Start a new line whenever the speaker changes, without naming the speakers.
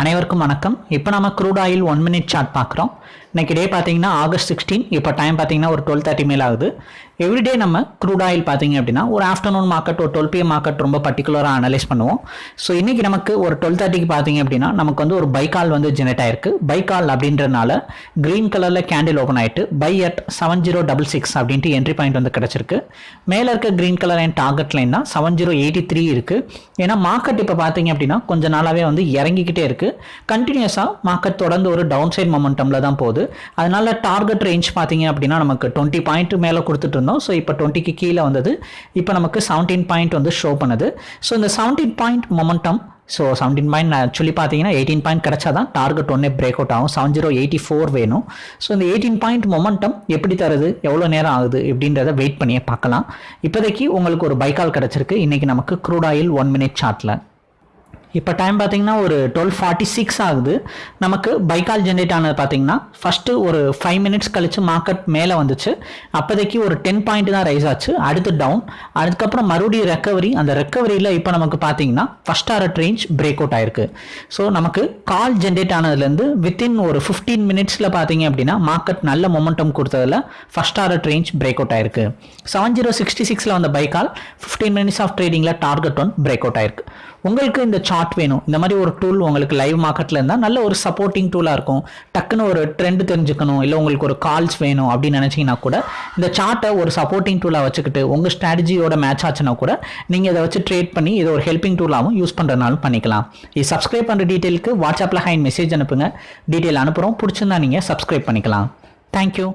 அனைவருக்கும் வணக்கம். இப்போ நம்ம crude oil one minute chart பார்க்குறோம். இன்னைக்கு டே பார்த்தீங்கன்னா ஆகஸ்ட் சிக்ஸ்டீன் இப்போ டைம் பார்த்தீங்கன்னா ஒரு டுவெல் தேர்ட்டி மேல் ஆகுது. எவ்ரிடே நம்ம க்ரூட் ஆயில் பார்த்தீங்க அப்படின்னா ஒரு ஆஃப்டர்நூன் மார்க்கெட் ஒரு டுவெல் பிஎம் மார்க்கெட் ரொம்ப பர்டிகுலராக அனலைஸ் பண்ணுவோம். ஸோ இன்றைக்கி நமக்கு ஒரு டுவெல் தேர்ட்டிக்கு பார்த்தீங்க அப்படின்னா நமக்கு வந்து ஒரு பைக்கால் வந்து ஜெனரேட் ஆயிருக்கு. பைக்கால் அப்படின்றனால க்ரீன் கலரில் கேண்டில் ஓப்பன் ஆகிட்டு buy at seven zero double six அப்படின்ட்டு என்ட்ரி பாயிண்ட் வந்து கிடச்சிருக்கு. மேலே இருக்க green colour and target line தான் செவன் ஜீரோ எயிட்டி த்ரீ இருக்குது ஏன்னா மார்க்கெட் இப்போ பார்த்தீங்க அப்படின்னா கொஞ்ச நாளாகவே வந்து இறங்கிக்கிட்டே இருக்குது கண்டினியூஸாக மார்க்கெட் தொடர்ந்து ஒரு டவுன் சைட் மொமெண்டமில் தான் போகுது. அதனால டார்கெட் ரேஞ்ச் பார்த்தீங்க அப்படின்னா நமக்கு டுவெண்ட்டி பாயிண்ட் மேலே கொடுத்துட்டு இருந்தோம். ஸோ இப்போ டுவெண்ட்டிக்கு கீழே வந்தது. இப்போ நமக்கு செவன்டீன் பாயிண்ட் வந்து ஷோ பண்ணுது. ஸோ இந்த seventeen point momentum so seventeen point actually பார்த்தீங்கன்னா எயிட்டீன் பாயிண்ட் கிடச்சா தான் டார்கெட் ஒன்றே பிரேக் அவுட் ஆகும். செவன் ஜீரோ எயிட்டி ஃபோர் வேணும். ஸோ இந்த எயிட்டீன் பாயிண்ட் மொமெண்டம் எப்படி தருது? எவ்வளோ நேரம் ஆகுது? எப்படின்றத வெயிட் பண்ணியே பார்க்கலாம். இப்போதைக்கு உங்களுக்கு ஒரு பைக்கால் கிடச்சிருக்கு. இன்றைக்கி நமக்கு க்ரூட் ஆயில் ஒன் மினிட் சார்ட்டில் இப்போ டைம் பார்த்தீங்கன்னா ஒரு டுவெல் ஃபார்ட்டி சிக்ஸ் ஆகுது. நமக்கு பைக்கால் ஜென்ரேட் ஆனது பார்த்தீங்கன்னா ஃபஸ்ட்டு ஒரு ஃபைவ் மினிட்ஸ் கழித்து மார்க்கெட் மேலே வந்துச்சு. அப்போதைக்கு ஒரு டென் பாயிண்ட் தான் ரைஸ் ஆச்சு. அடுத்து டவுன் அதுக்கப்புறம் மறுபடியும் ரெக்கவரி அந்த ரெக்கவரியில் இப்போ நமக்கு பார்த்தீங்கன்னா first hour range break out ஆயிருக்கு. ஸோ நமக்கு கால் ஜென்ரேட் ஆனதுலேருந்து வித்தின் ஒரு ஃபிஃப்டீன் மினிட்ஸில் பார்த்தீங்க அப்படின்னா மார்க்கெட் நல்ல momentum கொடுத்ததில் first hour range break out ஆயிருக்கு. செவன் ஜீரோ சிக்ஸ்டி சிக்ஸில் வந்த buy call fifteen minutes of ட்ரேடிங்கில் target one break out ஆயிருக்கு. உங்களுக்கு இந்த சார்ட் வேணும். இந்த மாதிரி ஒரு டூல் உங்களுக்கு லைவ் மார்க்கெட்டில் இருந்தால் நல்ல ஒரு சப்போர்ட்டிங் டூலாக இருக்கும். டக்குன்னு ஒரு ட்ரெண்ட் தெரிஞ்சுக்கணும். இல்லை உங்களுக்கு ஒரு கால்ஸ் வேணும் அப்படின்னு நினச்சிங்கன்னா கூட இந்த சார்ட்டை ஒரு சப்போர்ட்டிங் டூலாக வச்சுக்கிட்டு உங்கள் ஸ்ட்ராட்டஜியோட மேட்ச் ஆச்சுன்னா கூட நீங்கள் இதை வச்சு ட்ரேட் பண்ணி இதை ஒரு ஹெல்பிங் டூலாகவும் யூஸ் பண்ணுறதுனாலும் பண்ணிக்கலாம். இது சப்ஸ்கிரைப் பண்ணுற டீட்டெயிலுக்கு வாட்ஸ்அப்பில் ஹைன் மெசேஜ் அனுப்புங்க. டீட்டெயில் அனுப்புகிறோம் பிடிச்சிருந்தா நீங்கள் சப்ஸ்கிரைப் பண்ணிக்கலாம். தேங்க்யூ